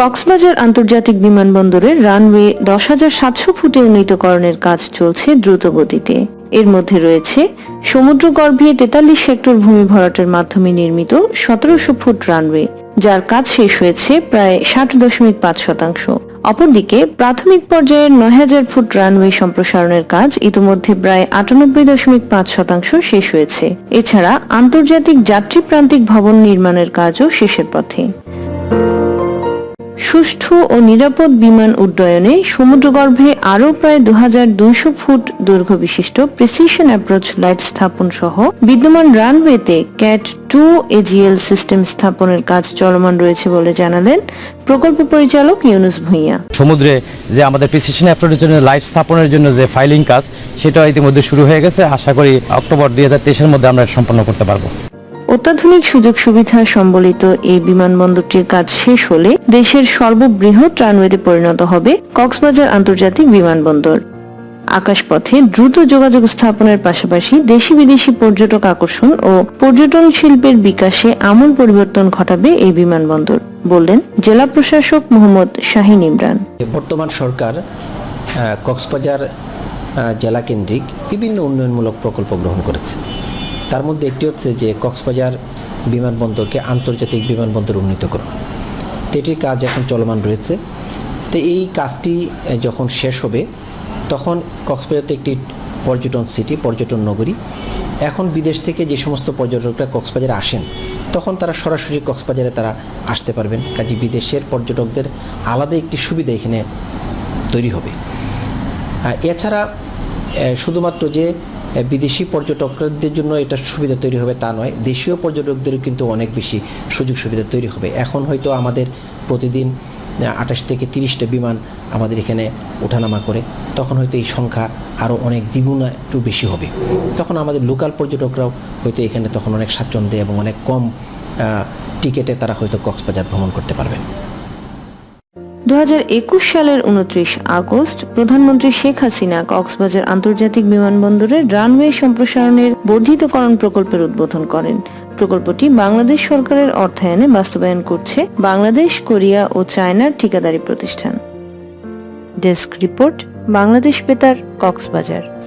কক্সবাজার আন্তর্জাতিক বিমানবন্দরের রানওয়ে দশ হাজার সাতশো ফুটে উন্নীতকরণের কাজ চলছে দ্রুত গতিতে এর মধ্যে রয়েছে সমুদ্রগর্ভে তেতাল্লিশ হেক্টর ভূমি ভরাটের মাধ্যমে নির্মিত সতেরোশো ফুট রানওয়ে, যার কাজ শেষ হয়েছে প্রায় ষাট দশমিক পাঁচ শতাংশ। অপরদিকে প্রাথমিক পর্যায়ের নয় হাজার ফুট রানওয়ে সম্প্রসারণের কাজ ইতিমধ্যে প্রায় আটানব্বই দশমিক পাঁচ শতাংশ শেষ হয়েছে। এছাড়া আন্তর্জাতিক যাত্রী প্রান্তিক ভবন নির্মাণের কাজও শেষের পথে। সুষ্ঠু ও নিরাপদ বিমান উড্ডয়নে সমুদ্রগর্ভে আরও প্রায় দুহাজার দুইশো ফুট দৈর্ঘ্য বিশিষ্ট প্রিসিশন অ্যাপ্রোচ লাইট স্থাপন সহ বিদ্যমান রানওয়েতে ক্যাট টু এজিএল সিস্টেম স্থাপনের কাজ চলমান রয়েছে বলে জানালেন প্রকল্প পরিচালক ইউনুস ভূঁইয়া। সমুদ্রে যে আমাদের প্রিসিশন অ্যাপ্রোচের জন্য লাইট স্থাপনের জন্য যে ফাইলিং কাজ সেটা ইতিমধ্যে শুরু হয়ে গেছে। আশা করি অক্টোবর দুই হাজার মধ্যে আমরা সম্পন্ন করতে পারব। অত্যাধুনিক সুযোগ সুবিধা সম্বলিত এই বিমানবন্দরটির কাজ শেষ হলে দেশের সর্ববৃহৎ রানওয়েতে পরিণত হবে কক্সবাজার আন্তর্জাতিক বিমানবন্দর। আকাশপথে দ্রুত যোগাযোগ স্থাপনের পাশাপাশি দেশি বিদেশি পর্যটক আকর্ষণ ও পর্যটন শিল্পের বিকাশে আমূল পরিবর্তন ঘটাবে এই বিমানবন্দর, বললেন জেলা প্রশাসক মোহাম্মদ শাহিন ইমরান। বর্তমান সরকার কক্সবাজার জেলা কেন্দ্রিক বিভিন্ন উন্নয়নমূলক প্রকল্প গ্রহণ করেছে। তার মধ্যে একটি হচ্ছে যে কক্সবাজার বিমানবন্দরকে আন্তর্জাতিক বিমানবন্দর উন্নীত করা। তো এটির কাজ এখন চলমান রয়েছে। তো এই কাজটি যখন শেষ হবে, তখন কক্সবাজারতে একটি পর্যটন সিটি পর্যটন নগরী, এখন বিদেশ থেকে যে সমস্ত পর্যটকরা কক্সবাজারে আসেন, তখন তারা সরাসরি কক্সবাজারে তারা আসতে পারবেন। কাজে বিদেশের পর্যটকদের আলাদা একটি সুবিধা এখানে তৈরি হবে। এছাড়া শুধুমাত্র যে বিদেশি পর্যটকদের জন্য এটা সুবিধা তৈরি হবে তা নয়। দেশীয় পর্যটকদেরও কিন্তু অনেক বেশি সুযোগ সুবিধা তৈরি হবে। এখন হয়তো আমাদের প্রতিদিন আঠাশ থেকে তিরিশটা বিমান আমাদের এখানে ওঠানামা করে, তখন হয়তো এই সংখ্যা আরও অনেক দ্বিগুণ একটু বেশি হবে। তখন আমাদের লোকাল পর্যটকরাও হয়তো এখানে তখন অনেক স্বাচ্ছন্দ্যে এবং অনেক কম টিকেটে তারা হয়তো কক্সবাজার ভ্রমণ করতে পারবেন। দুহাজার একুশ সালের উনত্রিশ আগস্ট প্রধানমন্ত্রী শেখ হাসিনা কক্সবাজার আন্তর্জাতিক বিমানবন্দরের রানওয়ে সম্প্রসারণের বর্ধিতকরণ প্রকল্পের উদ্বোধন করেন। প্রকল্পটি বাংলাদেশ সরকারের অর্থায়নে বাস্তবায়ন করছে বাংলাদেশ, কোরিয়া ও চায়নার ঠিকাদারি প্রতিষ্ঠান। ডেস্ক রিপোর্ট, বাংলাদেশ বেতার, কক্সবাজার।